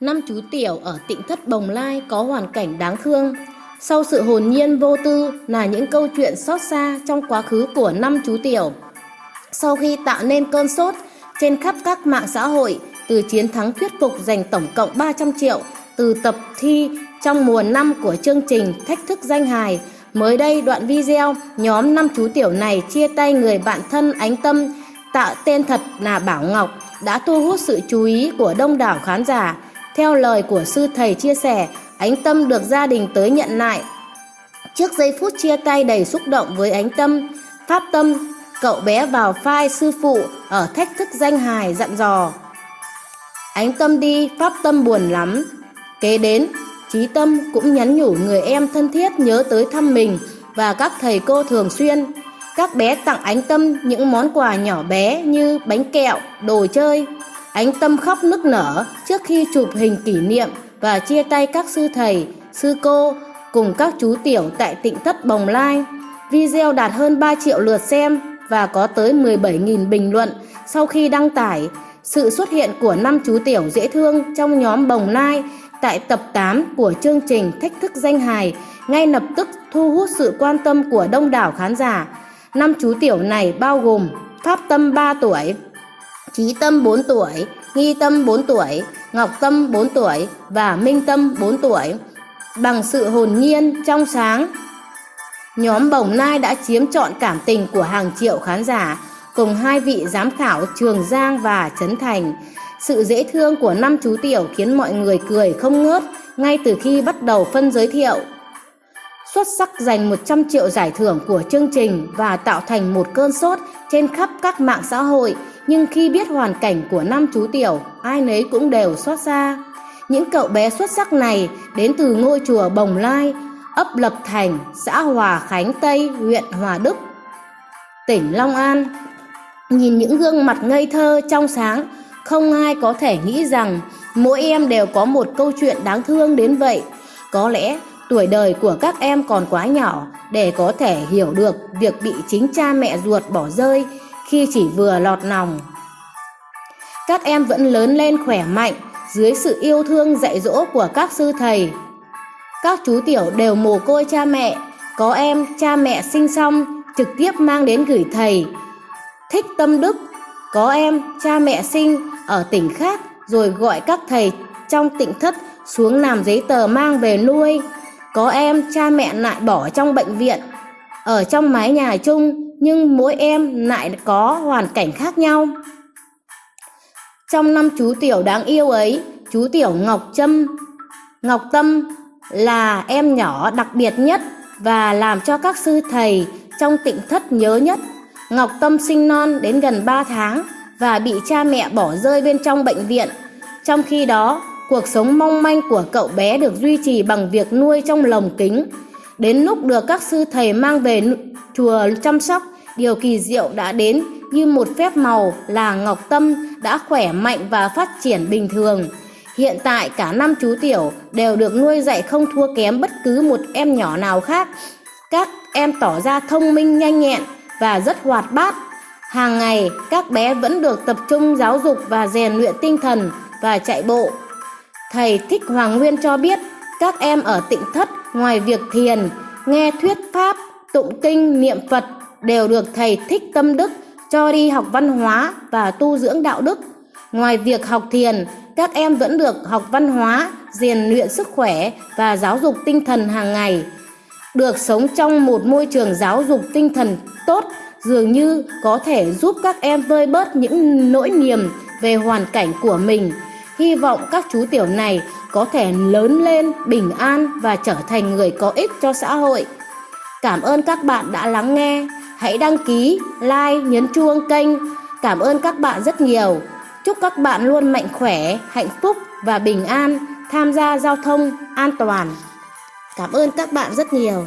Năm chú tiểu ở tịnh thất Bồng Lai có hoàn cảnh đáng thương. Sau sự hồn nhiên vô tư là những câu chuyện xót xa trong quá khứ của năm chú tiểu. Sau khi tạo nên cơn sốt trên khắp các mạng xã hội, từ chiến thắng thuyết phục giành tổng cộng 300 triệu từ tập thi trong mùa năm của chương trình Thách thức danh hài. Mới đây đoạn video nhóm năm chú tiểu này chia tay người bạn thân ánh tâm tạo tên thật là Bảo Ngọc đã thu hút sự chú ý của đông đảo khán giả. Theo lời của sư thầy chia sẻ, Ánh Tâm được gia đình tới nhận lại. Trước giây phút chia tay đầy xúc động với Ánh Tâm, Pháp Tâm, cậu bé vào phai sư phụ ở thách thức danh hài dặn dò. Ánh Tâm đi, Pháp Tâm buồn lắm. Kế đến, Trí Tâm cũng nhắn nhủ người em thân thiết nhớ tới thăm mình và các thầy cô thường xuyên. Các bé tặng Ánh Tâm những món quà nhỏ bé như bánh kẹo, đồ chơi. Ánh Tâm khóc nức nở trước khi chụp hình kỷ niệm và chia tay các sư thầy, sư cô cùng các chú tiểu tại tịnh thất Bồng Lai. Video đạt hơn 3 triệu lượt xem và có tới 17.000 bình luận sau khi đăng tải. Sự xuất hiện của năm chú tiểu dễ thương trong nhóm Bồng Lai tại tập 8 của chương trình Thách thức danh hài ngay lập tức thu hút sự quan tâm của đông đảo khán giả. Năm chú tiểu này bao gồm Pháp Tâm 3 tuổi, Trí Tâm 4 tuổi, Nghi Tâm 4 tuổi, Ngọc Tâm 4 tuổi và Minh Tâm 4 tuổi. Bằng sự hồn nhiên, trong sáng, nhóm Bồng Nai đã chiếm trọn cảm tình của hàng triệu khán giả cùng hai vị giám khảo Trường Giang và Trấn Thành. Sự dễ thương của năm chú tiểu khiến mọi người cười không ngớt ngay từ khi bắt đầu phân giới thiệu. Xuất sắc giành 100 triệu giải thưởng của chương trình và tạo thành một cơn sốt trên khắp các mạng xã hội nhưng khi biết hoàn cảnh của năm chú tiểu, ai nấy cũng đều xót xa. Những cậu bé xuất sắc này đến từ ngôi chùa Bồng Lai, ấp Lập Thành, xã Hòa Khánh Tây, huyện Hòa Đức, tỉnh Long An. Nhìn những gương mặt ngây thơ trong sáng, không ai có thể nghĩ rằng mỗi em đều có một câu chuyện đáng thương đến vậy. Có lẽ tuổi đời của các em còn quá nhỏ để có thể hiểu được việc bị chính cha mẹ ruột bỏ rơi khi chỉ vừa lọt lòng. Các em vẫn lớn lên khỏe mạnh dưới sự yêu thương dạy dỗ của các sư thầy. Các chú tiểu đều mồ côi cha mẹ, có em cha mẹ sinh xong trực tiếp mang đến gửi thầy. Thích tâm đức, có em cha mẹ sinh ở tỉnh khác rồi gọi các thầy trong tỉnh thất xuống làm giấy tờ mang về nuôi. Có em cha mẹ lại bỏ trong bệnh viện, ở trong mái nhà chung nhưng mỗi em lại có hoàn cảnh khác nhau. Trong năm chú tiểu đáng yêu ấy, chú tiểu Ngọc Trâm, Ngọc Tâm là em nhỏ đặc biệt nhất và làm cho các sư thầy trong tịnh thất nhớ nhất. Ngọc Tâm sinh non đến gần 3 tháng và bị cha mẹ bỏ rơi bên trong bệnh viện. Trong khi đó, cuộc sống mong manh của cậu bé được duy trì bằng việc nuôi trong lồng kính. Đến lúc được các sư thầy mang về chùa chăm sóc, điều kỳ diệu đã đến như một phép màu là Ngọc Tâm đã khỏe mạnh và phát triển bình thường. Hiện tại cả năm chú tiểu đều được nuôi dạy không thua kém bất cứ một em nhỏ nào khác. Các em tỏ ra thông minh nhanh nhẹn và rất hoạt bát. Hàng ngày các bé vẫn được tập trung giáo dục và rèn luyện tinh thần và chạy bộ. Thầy Thích Hoàng Nguyên cho biết các em ở tịnh thất ngoài việc thiền, nghe thuyết pháp, tụng kinh, niệm Phật đều được thầy thích tâm đức cho đi học văn hóa và tu dưỡng đạo đức. Ngoài việc học thiền, các em vẫn được học văn hóa, rèn luyện sức khỏe và giáo dục tinh thần hàng ngày. Được sống trong một môi trường giáo dục tinh thần tốt dường như có thể giúp các em vơi bớt những nỗi niềm về hoàn cảnh của mình. Hy vọng các chú tiểu này có thể lớn lên bình an và trở thành người có ích cho xã hội. Cảm ơn các bạn đã lắng nghe. Hãy đăng ký, like, nhấn chuông kênh. Cảm ơn các bạn rất nhiều. Chúc các bạn luôn mạnh khỏe, hạnh phúc và bình an, tham gia giao thông an toàn. Cảm ơn các bạn rất nhiều.